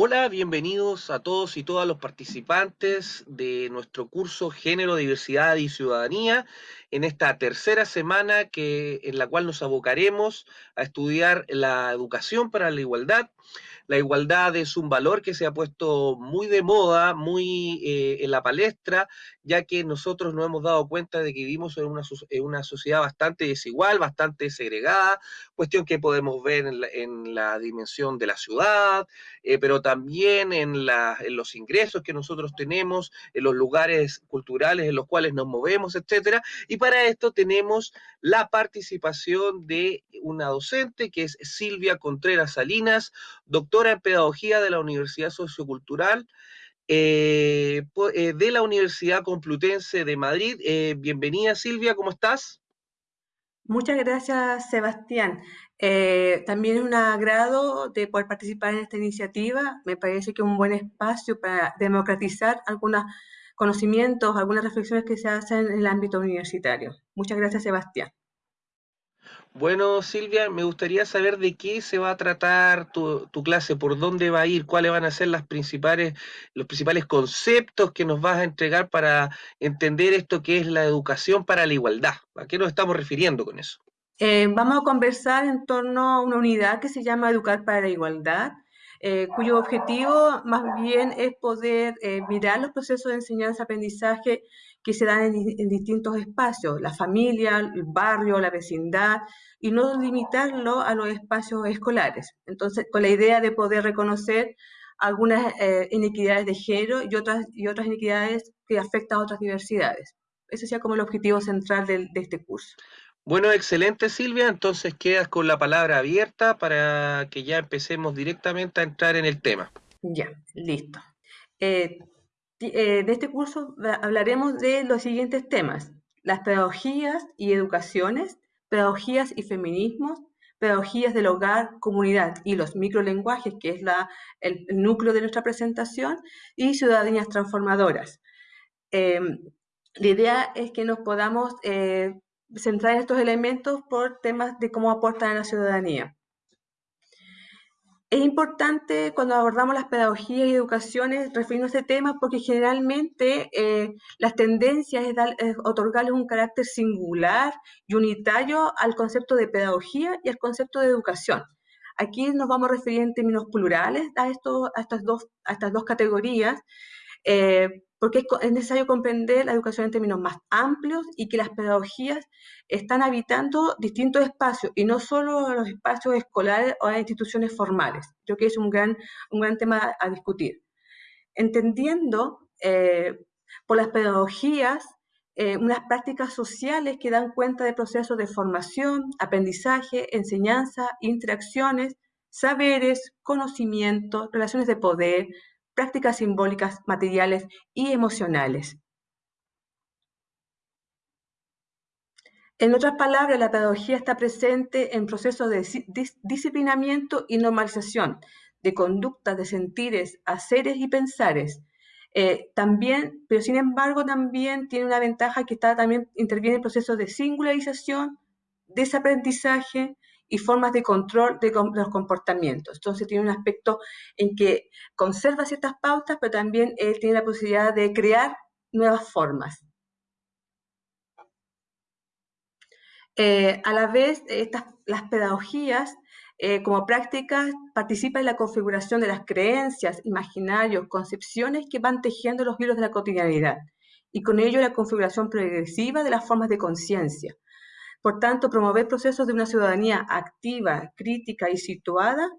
Hola, bienvenidos a todos y todas los participantes de nuestro curso Género, Diversidad y Ciudadanía en esta tercera semana que, en la cual nos abocaremos a estudiar la educación para la igualdad la igualdad es un valor que se ha puesto muy de moda, muy eh, en la palestra, ya que nosotros nos hemos dado cuenta de que vivimos en una, en una sociedad bastante desigual, bastante segregada, cuestión que podemos ver en la, dimensión de la ciudad, eh, pero también en, en los ingresos que nosotros tenemos, en los lugares culturales en los cuales nos movemos, etcétera. Y para esto tenemos la participación de una docente que es Silvia Contreras Salinas, doctora en Pedagogía de la Universidad Sociocultural eh, eh, de la Universidad Complutense de Madrid. Eh, bienvenida Silvia, ¿cómo estás? Muchas gracias, Sebastián. también es un agrado de poder participar en esta iniciativa. Me parece que es un buen espacio para democratizar algunos conocimientos, algunas reflexiones que se hacen en el ámbito universitario. Muchas gracias, Sebastián. Bueno, Silvia, me gustaría saber de qué se va a tratar tu, clase, por dónde va a ir, cuáles van a ser las principales, los principales conceptos que nos vas a entregar para entender esto que es la educación para la igualdad. ¿A qué nos estamos refiriendo con eso? Eh, vamos a conversar en torno a una unidad que se llama Educar para la Igualdad, eh, cuyo objetivo más bien es poder eh, mirar los procesos de enseñanza-aprendizaje que se dan en, distintos espacios, la familia, el barrio, la vecindad, y no limitarlo a los espacios escolares. Entonces, con la idea de poder reconocer algunas eh, inequidades de género y otras, y otras inequidades que afectan a otras diversidades. Ese sería como el objetivo central de, este curso. Bueno, excelente Silvia, entonces quedas con la palabra abierta para que ya empecemos directamente a entrar en el tema. Ya, listo. Eh, eh, de este curso hablaremos de los siguientes temas, las pedagogías y educaciones, pedagogías y feminismos, pedagogías del hogar, comunidad y los microlenguajes, que es el, núcleo de nuestra presentación, y ciudadanías transformadoras. Em, la idea es que nos podamos eh, centrar en estos elementos por temas de cómo aportan a la ciudadanía. Es importante cuando abordamos las pedagogías y educaciones referirnos a este tema porque generalmente eh, las tendencias es, otorgarles un carácter singular y unitario al concepto de pedagogía y al concepto de educación. Aquí nos vamos a referir en términos plurales a, esto, a, estas, dos, a estas dos categorías eh, porque es necesario comprender la educación en términos más amplios y que las pedagogías están habitando distintos espacios y no solo los espacios escolares o las instituciones formales. Yo creo que es un gran, un gran tema a discutir. Entendiendo eh, por las pedagogías eh, unas prácticas sociales que dan cuenta de procesos de formación, aprendizaje, enseñanza, interacciones, saberes, conocimiento, relaciones de poder, prácticas simbólicas, materiales y emocionales. En otras palabras, la pedagogía está presente en procesos de disciplinamiento y normalización de conductas, de sentires, haceres y pensares. Eh, también, pero sin embargo, también tiene una ventaja que está, también interviene en procesos de singularización, desaprendizaje, y formas de control de, los comportamientos. Entonces tiene un aspecto en que conserva ciertas pautas, pero también él tiene la posibilidad de crear nuevas formas. Eh, a la vez, las pedagogías eh, como prácticas participan en la configuración de las creencias, imaginarios, concepciones que van tejiendo los hilos de la cotidianidad y con ello la configuración progresiva de las formas de conciencia, por tanto, promover procesos de una ciudadanía activa, crítica y situada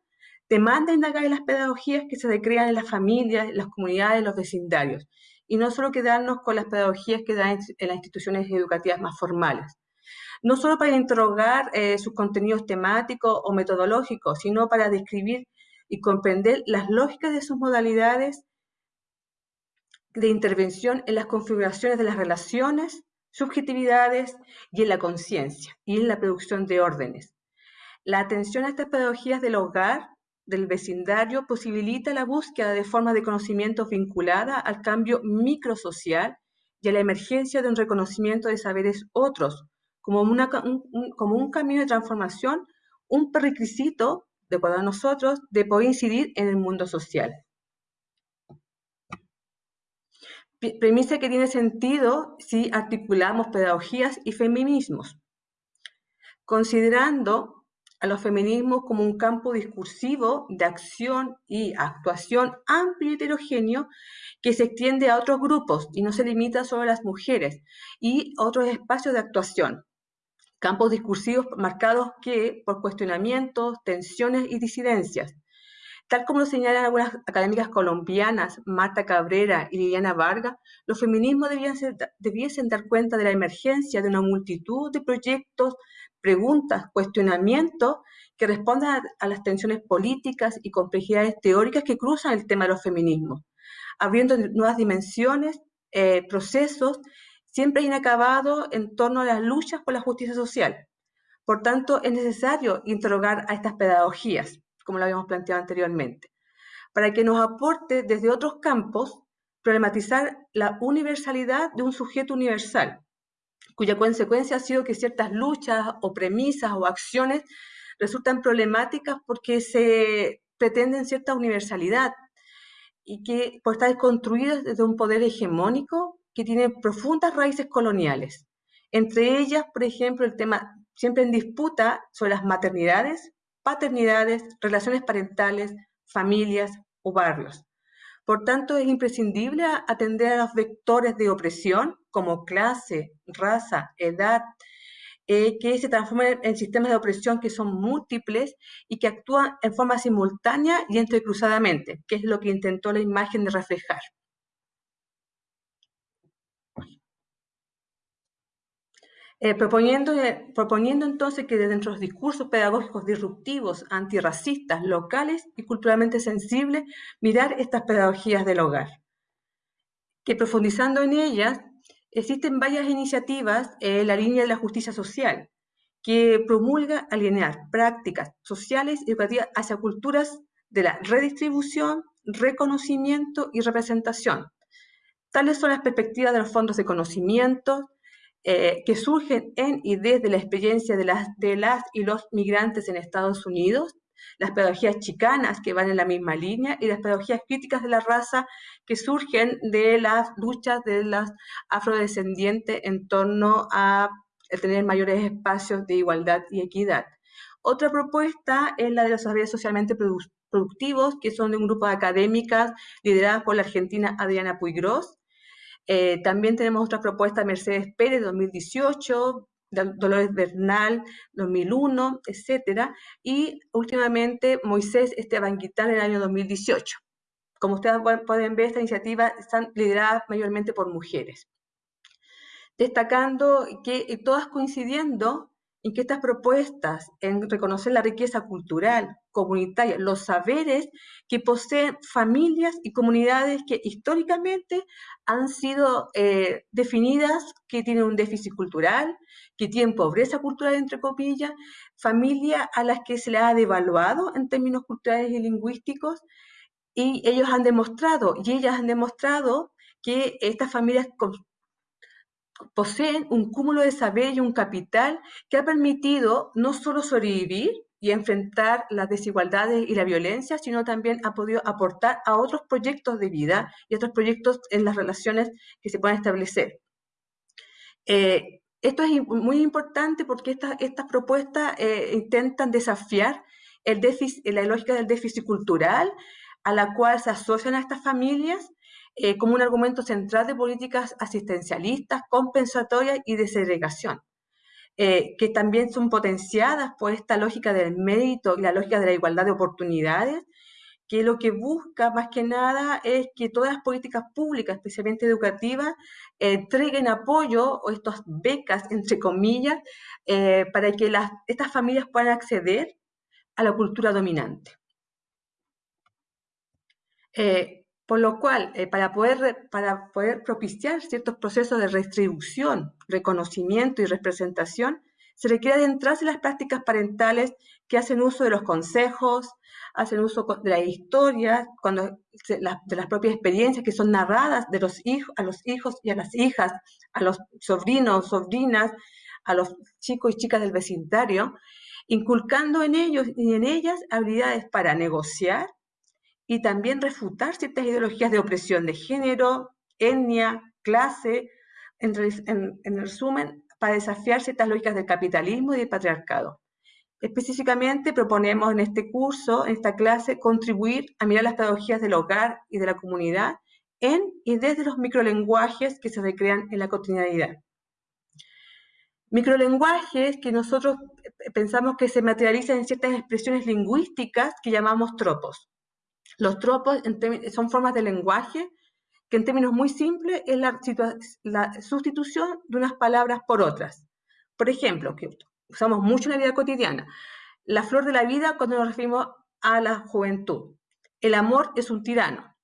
demanda indagar en las pedagogías que se recrean en las familias, las comunidades, los vecindarios, y no solo quedarnos con las pedagogías que dan en las instituciones educativas más formales. No solo para interrogar eh, sus contenidos temáticos o metodológicos, sino para describir y comprender las lógicas de sus modalidades de intervención en las configuraciones de las relaciones, subjetividades y en la conciencia y en la producción de órdenes. La atención a estas pedagogías del hogar, del vecindario, posibilita la búsqueda de formas de conocimiento vinculadas al cambio microsocial y a la emergencia de un reconocimiento de saberes otros, como, un, como un camino de transformación, un prerequisito, de para nosotros, de poder incidir en el mundo social. Premisa que tiene sentido si articulamos pedagogías y feminismos, considerando a los feminismos como un campo discursivo de acción y actuación amplio y heterogéneo que se extiende a otros grupos y no se limita solo a las mujeres y otros espacios de actuación. Campos discursivos marcados que por cuestionamientos, tensiones y disidencias, Tal como lo señalan algunas académicas colombianas, Marta Cabrera y Liliana Vargas, los feminismos debiesen dar cuenta de la emergencia de una multitud de proyectos, preguntas, cuestionamientos que respondan a, las tensiones políticas y complejidades teóricas que cruzan el tema de los feminismos, abriendo nuevas dimensiones, eh, procesos siempre inacabados en torno a las luchas por la justicia social. Por tanto, es necesario interrogar a estas pedagogías como lo habíamos planteado anteriormente, para que nos aporte desde otros campos problematizar la universalidad de un sujeto universal, cuya consecuencia ha sido que ciertas luchas o premisas o acciones resultan problemáticas porque se pretenden cierta universalidad y que por estar construidas desde un poder hegemónico que tiene profundas raíces coloniales. Entre ellas, por ejemplo, el tema siempre en disputa sobre las maternidades, paternidades, relaciones parentales, familias o barrios. Por tanto, es imprescindible atender a los vectores de opresión como clase, raza, edad, eh, que se transforman en sistemas de opresión que son múltiples y que actúan en forma simultánea y entrecruzadamente, que es lo que intentó la imagen de reflejar. Eh, proponiendo, eh, proponiendo entonces que dentro de los discursos pedagógicos disruptivos, antirracistas, locales y culturalmente sensibles, mirar estas pedagogías del hogar. Que profundizando en ellas, existen varias iniciativas en la línea de la justicia social, que promulga alinear prácticas sociales y educativas hacia culturas de la redistribución, reconocimiento y representación. Tales son las perspectivas de los fondos de conocimiento, eh, que surgen en y desde la experiencia de las, de las y los migrantes en Estados Unidos, las pedagogías chicanas que van en la misma línea y las pedagogías críticas de la raza que surgen de las luchas de las afrodescendientes en torno a tener mayores espacios de igualdad y equidad. Otra propuesta es la de los saberes socialmente productivos, que son de un grupo de académicas lideradas por la argentina Adriana Puigros, eh, también tenemos otra propuesta, Mercedes Pérez 2018, Dolores Bernal 2001, etcétera, y últimamente Moisés Esteban Guitán en el año 2018. Como ustedes pueden ver, estas iniciativas están lideradas mayormente por mujeres. Destacando que todas coincidiendo en que estas propuestas en reconocer la riqueza cultural, comunitaria, los saberes que poseen familias y comunidades que históricamente han sido eh, definidas que tienen un déficit cultural, que tienen pobreza cultural, entre comillas, familias a las que se les ha devaluado en términos culturales y lingüísticos, y ellos han demostrado, y ellas han demostrado que estas familias poseen un cúmulo de saber y un capital que ha permitido no solo sobrevivir y enfrentar las desigualdades y la violencia, sino también ha podido aportar a otros proyectos de vida y otros proyectos en las relaciones que se puedan establecer. Eh, esto es muy importante porque estas propuestas eh, intentan desafiar el déficit, la lógica del déficit cultural a la cual se asocian a estas familias eh, como un argumento central de políticas asistencialistas, compensatorias y de segregación, eh, que también son potenciadas por esta lógica del mérito y la lógica de la igualdad de oportunidades, que lo que busca más que nada es que todas las políticas públicas, especialmente educativas, entreguen apoyo o estas becas, entre comillas, eh, para que las, estas familias puedan acceder a la cultura dominante. Por lo cual, eh, para, poder, propiciar ciertos procesos de redistribución, reconocimiento y representación, se requiere adentrarse en las prácticas parentales que hacen uso de los consejos, hacen uso de la historia, cuando, de las propias experiencias que son narradas de los hijos, a los hijos y a las hijas, a los sobrinos, sobrinas, a los chicos y chicas del vecindario, inculcando en ellos y en ellas habilidades para negociar, y también refutar ciertas ideologías de opresión de género, etnia, clase, en, en resumen, para desafiar ciertas lógicas del capitalismo y del patriarcado. Específicamente proponemos en este curso, en esta clase, contribuir a mirar las pedagogías del hogar y de la comunidad en y desde los microlenguajes que se recrean en la cotidianidad. Microlenguajes que nosotros pensamos que se materializan en ciertas expresiones lingüísticas que llamamos tropos. Los tropos son formas de lenguaje que en términos muy simples es la, sustitución de unas palabras por otras. Por ejemplo, que usamos mucho en la vida cotidiana, la flor de la vida cuando nos referimos a la juventud. El amor es un tirano.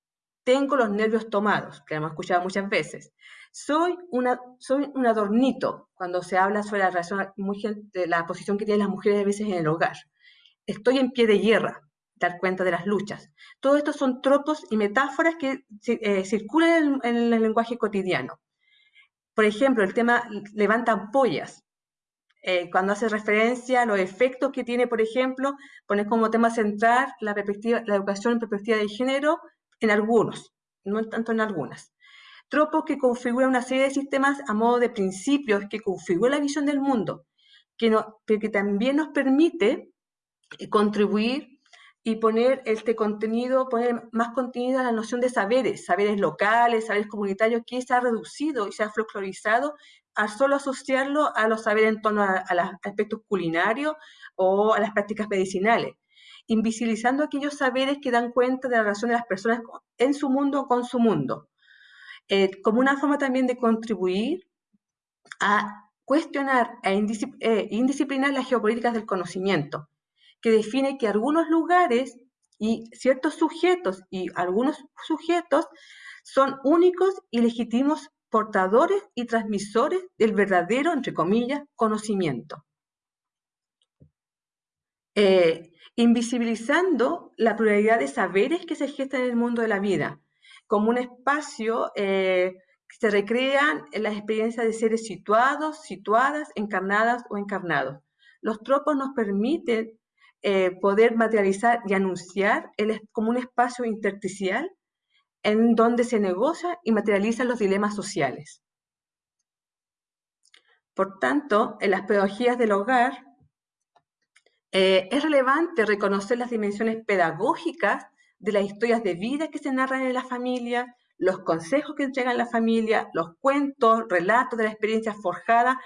Tengo los nervios tomados, que hemos escuchado muchas veces. Soy, una, soy un adornito cuando se habla sobre la, relación, la posición que tienen las mujeres a veces en el hogar. Estoy en pie de guerra, dar cuenta de las luchas. Todo esto son tropos y metáforas que eh, circulan en, el lenguaje cotidiano. Por ejemplo, el tema levantan pollas. Eh, cuando hace referencia a los efectos que tiene, por ejemplo, poner como tema central la, educación en perspectiva de género en algunos, no tanto en algunas. Tropos que configuran una serie de sistemas a modo de principios que configuran la visión del mundo, que, que también nos permite eh, contribuir y poner este contenido, poner más contenido a la noción de saberes, saberes locales, saberes comunitarios, que se ha reducido y se ha folclorizado a solo asociarlo a los saberes en torno a, los aspectos culinarios o a las prácticas medicinales, invisibilizando aquellos saberes que dan cuenta de la relación de las personas en su mundo con su mundo, eh, como una forma también de contribuir a cuestionar e indisciplinar las geopolíticas del conocimiento, que define que algunos lugares y ciertos sujetos y algunos sujetos son únicos y legítimos portadores y transmisores del verdadero, entre comillas, conocimiento. Eh, invisibilizando la pluralidad de saberes que se gestan en el mundo de la vida, como un espacio eh, que se recrean en las experiencias de seres situados, situadas, encarnadas o encarnados. Los tropos nos permiten eh, poder materializar y anunciar el, como un espacio intersticial en donde se negocia y materializan los dilemas sociales. Por tanto, en las pedagogías del hogar eh, es relevante reconocer las dimensiones pedagógicas de las historias de vida que se narran en la familia, los consejos que entregan la familia, los cuentos, relatos de la experiencia forjada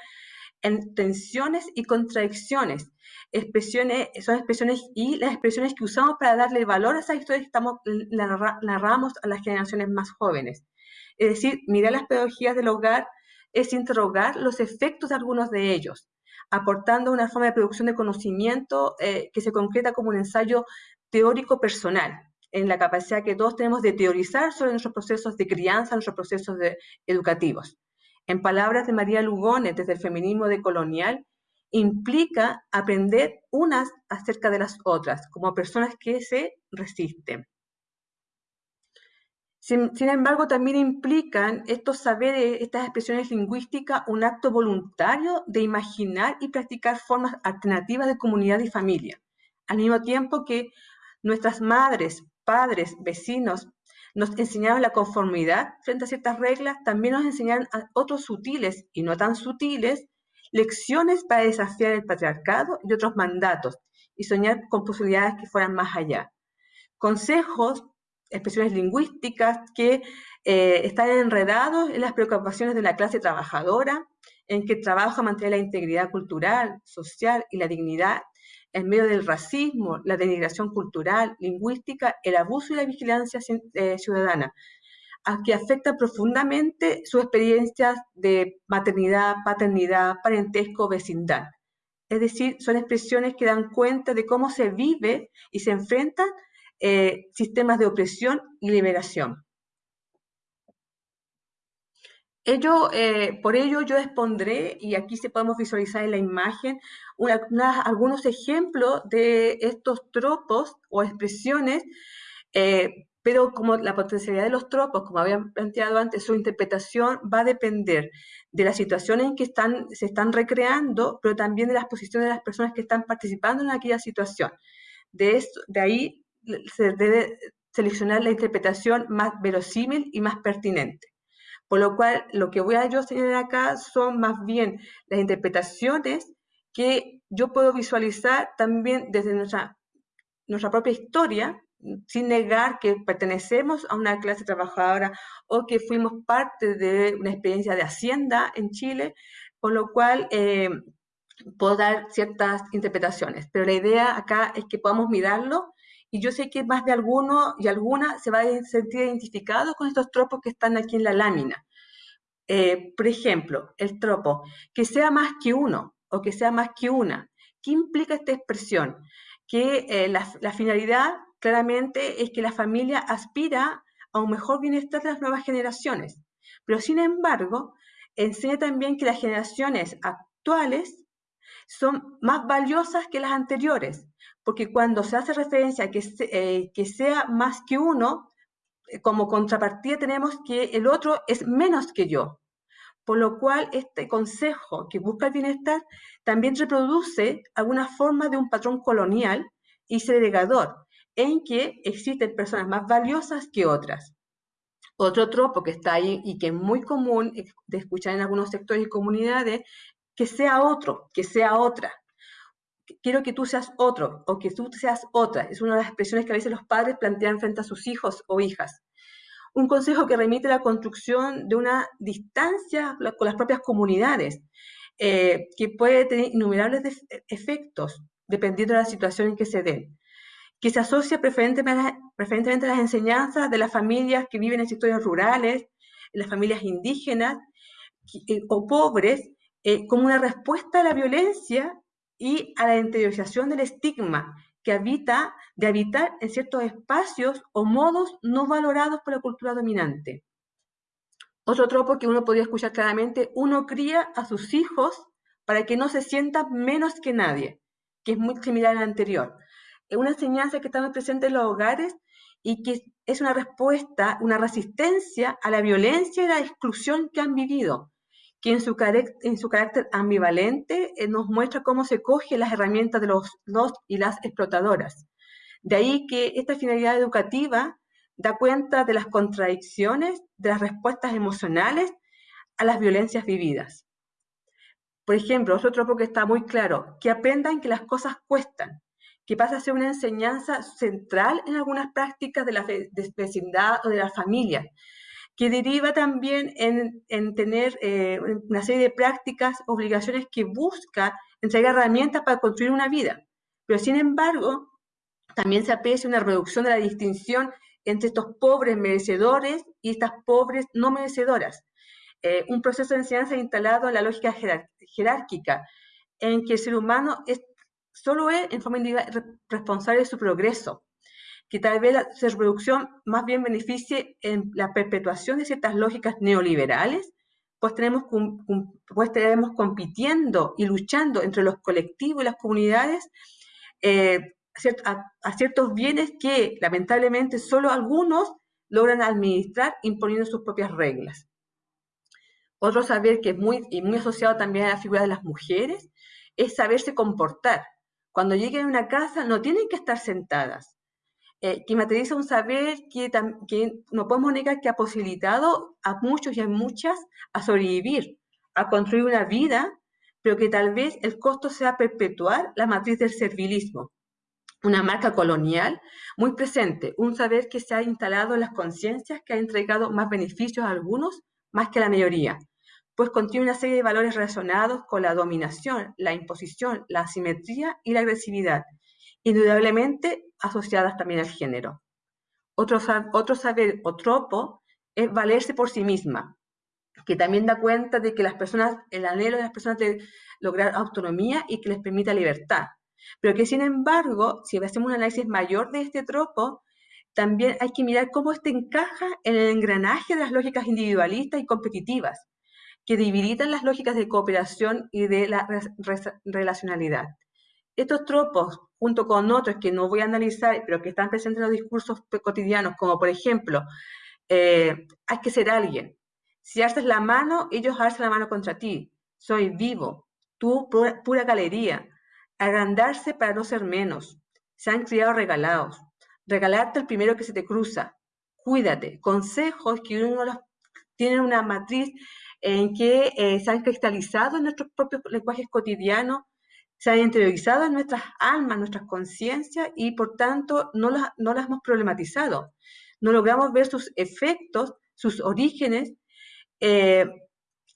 en tensiones y contradicciones expresiones, son expresiones y las expresiones que usamos para darle valor a esas historias que estamos, narramos a las generaciones más jóvenes. Es decir, mirar las pedagogías del hogar es interrogar los efectos de algunos de ellos, aportando una forma de producción de conocimiento eh, que se concreta como un ensayo teórico personal, en la capacidad que todos tenemos de teorizar sobre nuestros procesos de crianza, nuestros procesos educativos. En palabras de María Lugones, desde el feminismo decolonial, implica aprender unas acerca de las otras, como personas que se resisten. Sin, embargo, también implican estos saberes, estas expresiones lingüísticas, un acto voluntario de imaginar y practicar formas alternativas de comunidad y familia, al mismo tiempo que nuestras madres, padres, vecinos nos enseñaron la conformidad frente a ciertas reglas, también nos enseñaron a otros sutiles y no tan sutiles lecciones para desafiar el patriarcado y otros mandatos y soñar con posibilidades que fueran más allá. Consejos, expresiones lingüísticas que eh, están enredados en las preocupaciones de la clase trabajadora, en que trabaja mantener la integridad cultural, social y la dignidad en medio del racismo, la denigración cultural, lingüística, el abuso y la vigilancia eh, ciudadana, a que afecta profundamente sus experiencias de maternidad, paternidad, parentesco, vecindad. Es decir, son expresiones que dan cuenta de cómo se vive y se enfrentan eh, sistemas de opresión y liberación. Ello, eh, por ello yo expondré, y aquí se podemos visualizar en la imagen, algunos ejemplos de estos tropos o expresiones eh, pero como la potencialidad de los tropos, como habían planteado antes, su interpretación va a depender de las situaciones en que están, se están recreando, pero también de las posiciones de las personas que están participando en aquella situación. De, ahí se debe seleccionar la interpretación más verosímil y más pertinente. Por lo cual, lo que voy a yo señalar acá son más bien las interpretaciones que yo puedo visualizar también desde nuestra, nuestra propia historia, sin negar que pertenecemos a una clase trabajadora o que fuimos parte de una experiencia de hacienda en Chile, con lo cual eh, puedo dar ciertas interpretaciones. Pero la idea acá es que podamos mirarlo y yo sé que más de alguno y alguna se va a sentir identificado con estos tropos que están aquí en la lámina. Eh, por ejemplo, el tropo, que sea más que uno o que sea más que una. ¿Qué implica esta expresión? Que eh, la, la finalidad claramente es que la familia aspira a un mejor bienestar de las nuevas generaciones. Pero sin embargo, enseña también que las generaciones actuales son más valiosas que las anteriores, porque cuando se hace referencia a que, eh, que sea más que uno, eh, como contrapartida tenemos que el otro es menos que yo. Por lo cual, este consejo que busca el bienestar también reproduce alguna forma de un patrón colonial y segregador, en que existen personas más valiosas que otras. Otro tropo que está ahí y que es muy común de escuchar en algunos sectores y comunidades, que sea otro, que sea otra quiero que tú seas otro o que tú seas otra. Es una de las expresiones que a veces los padres plantean frente a sus hijos o hijas. Un consejo que remite a la construcción de una distancia con las propias comunidades, eh, que puede tener innumerables efectos dependiendo de la situación en que se den, que se asocia preferentemente, a las enseñanzas de las familias que viven en sectores rurales, las familias indígenas eh, o pobres, eh, como una respuesta a la violencia y a la interiorización del estigma que habita, de habitar en ciertos espacios o modos no valorados por la cultura dominante. Otro tropo que uno podría escuchar claramente, uno cría a sus hijos para que no se sientan menos que nadie, que es muy similar al anterior. Es una enseñanza que está presente en los hogares y que es una respuesta, una resistencia a la violencia y la exclusión que han vivido que en su, carácter ambivalente eh, nos muestra cómo se coge las herramientas de los, los y las explotadoras. De ahí que esta finalidad educativa da cuenta de las contradicciones, de las respuestas emocionales a las violencias vividas. Por ejemplo, otro tropo que está muy claro, que aprendan que las cosas cuestan, que pasa a ser una enseñanza central en algunas prácticas de la vecindad o de la familia, que deriva también en, tener eh, una serie de prácticas, obligaciones que busca entregar herramientas para construir una vida. Pero sin embargo, también se aprecia una reducción de la distinción entre estos pobres merecedores y estas pobres no merecedoras. Eh, un proceso de enseñanza instalado en la lógica jerárquica, en que el ser humano es, solo es en forma individual responsable de su progreso, que tal vez la reproducción más bien beneficie en la perpetuación de ciertas lógicas neoliberales, pues tenemos, pues tenemos compitiendo y luchando entre los colectivos y las comunidades eh, a, ciertos bienes que lamentablemente solo algunos logran administrar imponiendo sus propias reglas. Otro saber que es muy, y muy asociado también a la figura de las mujeres es saberse comportar. Cuando lleguen a una casa no tienen que estar sentadas, eh, que materializa un saber que, que, no podemos negar que ha posibilitado a muchos y a muchas a sobrevivir, a construir una vida, pero que tal vez el costo sea perpetuar la matriz del servilismo, una marca colonial muy presente, un saber que se ha instalado en las conciencias que ha entregado más beneficios a algunos más que a la mayoría, pues contiene una serie de valores relacionados con la dominación, la imposición, la asimetría y la agresividad, indudablemente asociadas también al género. Otro, otro saber o tropo es valerse por sí misma, que también da cuenta de que las personas, el anhelo de las personas de lograr autonomía y que les permita libertad. Pero que sin embargo, si hacemos un análisis mayor de este tropo, también hay que mirar cómo este encaja en el engranaje de las lógicas individualistas y competitivas, que debilitan las lógicas de cooperación y de la relacionalidad. Estos tropos, junto con otros que no voy a analizar, pero que están presentes en los discursos cotidianos, como por ejemplo, eh, hay que ser alguien. Si haces la mano, ellos hacen la mano contra ti. Soy vivo. Tú, pura, galería. Agrandarse para no ser menos. Se han criado regalados. Regalarte el primero que se te cruza. Cuídate. Consejos que uno los tienen una matriz en que eh, se han cristalizado en nuestros propios lenguajes cotidianos, se han interiorizado en nuestras almas, nuestras conciencias y por tanto no las, no las hemos problematizado. No logramos ver sus efectos, sus orígenes, eh,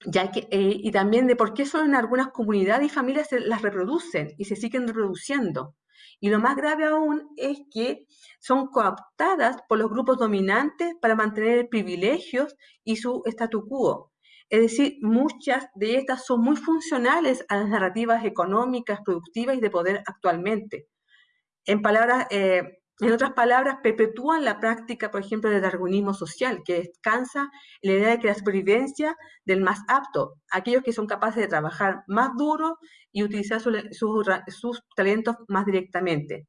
eh, y también de por qué solo en algunas comunidades y familias se las reproducen y se siguen reproduciendo. Y lo más grave aún es que son cooptadas por los grupos dominantes para mantener privilegios y su statu quo. Es decir, muchas de estas son muy funcionales a las narrativas económicas, productivas y de poder actualmente. En palabras, eh, en otras palabras, perpetúan la práctica, por ejemplo, del darwinismo social, que descansa en la idea de que la supervivencia del más apto, aquellos que son capaces de trabajar más duro y utilizar sus talentos más directamente.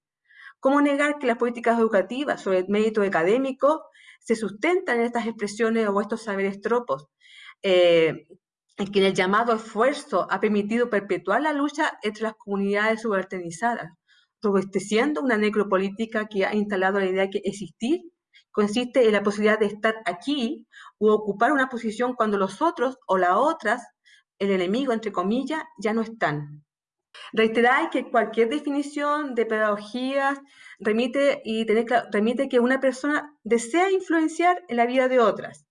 ¿Cómo negar que las políticas educativas sobre el mérito académico se sustentan en estas expresiones o estos saberes tropos? Eh, en que el llamado esfuerzo ha permitido perpetuar la lucha entre las comunidades subalternizadas, robusteciendo una necropolítica que ha instalado la idea de que existir consiste en la posibilidad de estar aquí o ocupar una posición cuando los otros o las otras, el enemigo, entre comillas, ya no están. Reiterar que cualquier definición de pedagogías remite, y tener, remite que una persona desea influenciar en la vida de otras.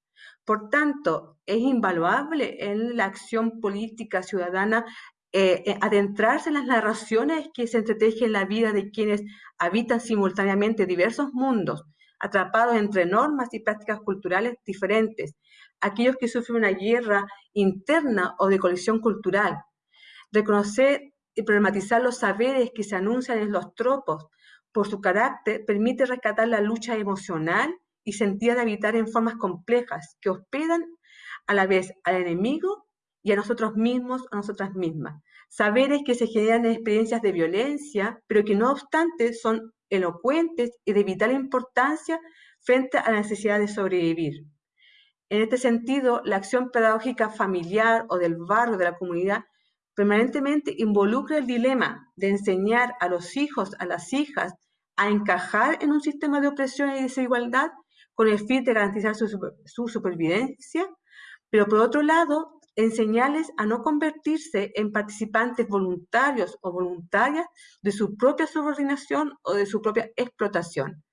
Por tanto, es invaluable en la acción política ciudadana eh, eh, adentrarse en las narraciones que se entretejen en la vida de quienes habitan simultáneamente diversos mundos, atrapados entre normas y prácticas culturales diferentes, aquellos que sufren una guerra interna o de colisión cultural. Reconocer y problematizar los saberes que se anuncian en los tropos por su carácter permite rescatar la lucha emocional y sentida de habitar en formas complejas que hospedan a la vez al enemigo y a nosotros mismos, a nosotras mismas. Saberes que se generan en experiencias de violencia, pero que no obstante son elocuentes y de vital importancia frente a la necesidad de sobrevivir. En este sentido, la acción pedagógica familiar o del barrio, de la comunidad, permanentemente involucra el dilema de enseñar a los hijos, a las hijas, a encajar en un sistema de opresión y desigualdad con el fin de garantizar su, su supervivencia, pero por otro lado, enseñarles a no convertirse en participantes voluntarios o voluntarias de su propia subordinación o de su propia explotación.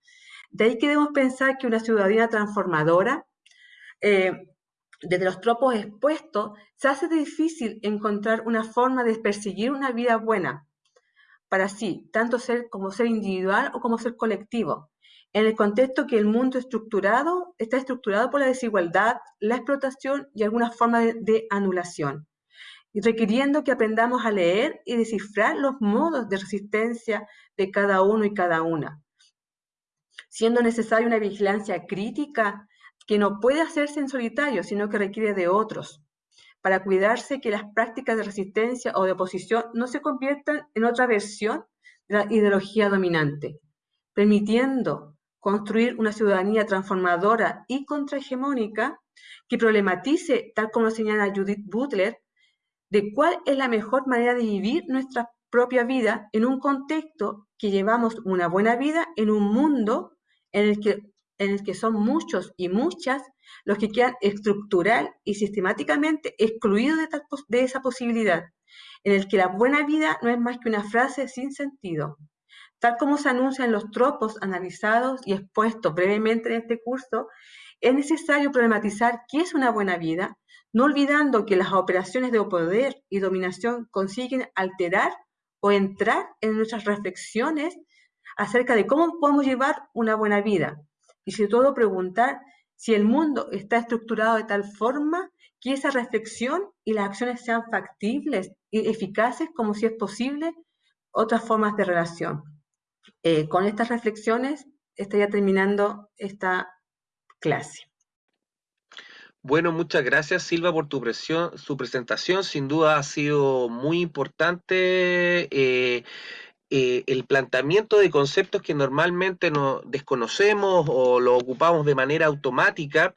De ahí que debemos pensar que una ciudadanía transformadora, eh, desde los tropos expuestos, se hace difícil encontrar una forma de perseguir una vida buena para sí, tanto ser como ser individual o como ser colectivo, en el contexto que el mundo estructurado está estructurado por la desigualdad, la explotación y alguna forma de, anulación, y requiriendo que aprendamos a leer y descifrar los modos de resistencia de cada uno y cada una, siendo necesaria una vigilancia crítica que no puede hacerse en solitario, sino que requiere de otros, para cuidarse que las prácticas de resistencia o de oposición no se conviertan en otra versión de la ideología dominante, permitiendo construir una ciudadanía transformadora y contrahegemónica que problematice, tal como señala Judith Butler, de cuál es la mejor manera de vivir nuestra propia vida en un contexto que llevamos una buena vida en un mundo en el que, en el que son muchos y muchas los que quedan estructural y sistemáticamente excluidos de, de esa posibilidad, en el que la buena vida no es más que una frase sin sentido, Tal como se anuncia en los tropos analizados y expuestos brevemente en este curso, es necesario problematizar qué es una buena vida, no olvidando que las operaciones de poder y dominación consiguen alterar o entrar en nuestras reflexiones acerca de cómo podemos llevar una buena vida. Y sobre todo preguntar si el mundo está estructurado de tal forma que esa reflexión y las acciones sean factibles y eficaces como si es posible otras formas de relación. Eh, con estas reflexiones estaría terminando esta clase. Bueno, muchas gracias Silva por tu su presentación. Sin duda ha sido muy importante. Eh, eh, el planteamiento de conceptos que normalmente no desconocemos o lo ocupamos de manera automática.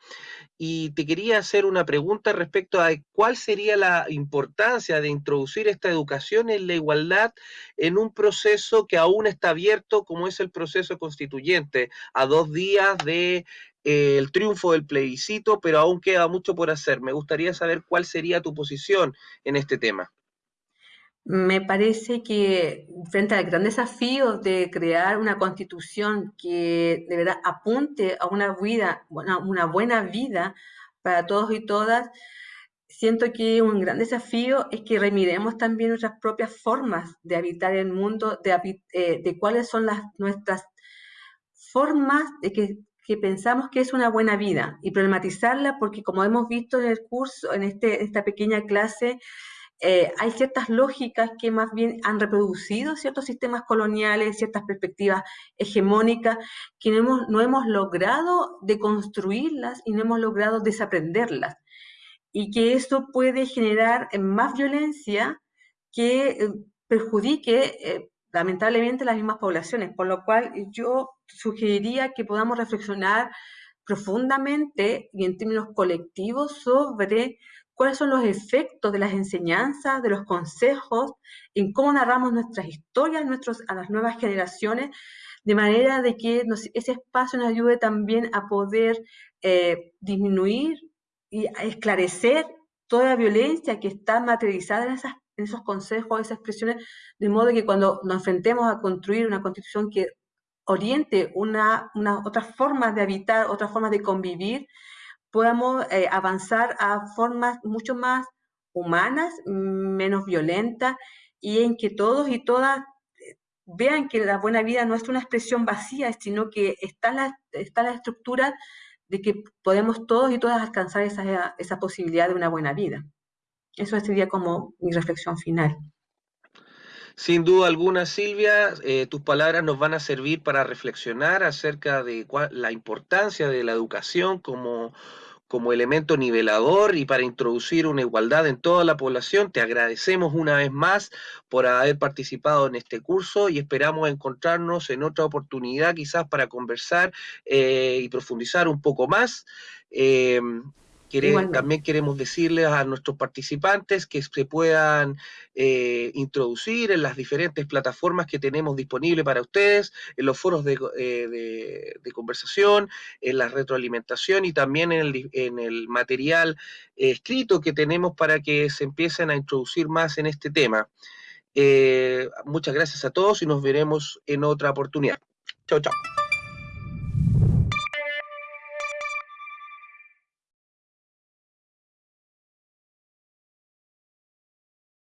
Y te quería hacer una pregunta respecto a cuál sería la importancia de introducir esta educación en la igualdad en un proceso que aún está abierto, como es el proceso constituyente, a dos días de eh, el triunfo del plebiscito, pero aún queda mucho por hacer. Me gustaría saber cuál sería tu posición en este tema. Me parece que frente al gran desafío de crear una constitución que de verdad apunte a una vida, una buena vida para todos y todas, siento que un gran desafío es que remiremos también nuestras propias formas de habitar el mundo, de, eh, de cuáles son las, nuestras formas de que, que, pensamos que es una buena vida y problematizarla porque como hemos visto en el curso, en este, esta pequeña clase, eh, hay ciertas lógicas que más bien han reproducido ciertos sistemas coloniales, ciertas perspectivas hegemónicas, que no hemos, no hemos logrado deconstruirlas y no hemos logrado desaprenderlas. Y que eso puede generar más violencia que eh, perjudique eh, lamentablemente las mismas poblaciones, por lo cual yo sugeriría que podamos reflexionar profundamente y en términos colectivos sobre cuáles son los efectos de las enseñanzas, de los consejos, en cómo narramos nuestras historias a las nuevas generaciones, de manera de que ese espacio nos ayude también a poder eh, disminuir y esclarecer toda la violencia que está materializada en, esos consejos, esas expresiones, de modo que cuando nos enfrentemos a construir una constitución que oriente una, otras formas de habitar, otras formas de convivir, podamos eh, avanzar a formas mucho más humanas, menos violentas, y en que todos y todas eh, vean que la buena vida no es una expresión vacía, sino que está la, está la estructura de que podemos todos y todas alcanzar esa, esa posibilidad de una buena vida. Eso sería como mi reflexión final. Sin duda alguna, Silvia, eh, tus palabras nos van a servir para reflexionar acerca de la importancia de la educación como como elemento nivelador y para introducir una igualdad en toda la población. Te agradecemos una vez más por haber participado en este curso y esperamos encontrarnos en otra oportunidad quizás para conversar eh, y profundizar un poco más. Eh, también queremos decirles a nuestros participantes que se puedan eh, introducir en las diferentes plataformas que tenemos disponibles para ustedes, en los foros de, eh, conversación, en la retroalimentación y también en el, material escrito que tenemos para que se empiecen a introducir más en este tema. Eh, muchas gracias a todos y nos veremos en otra oportunidad. Chao, chao.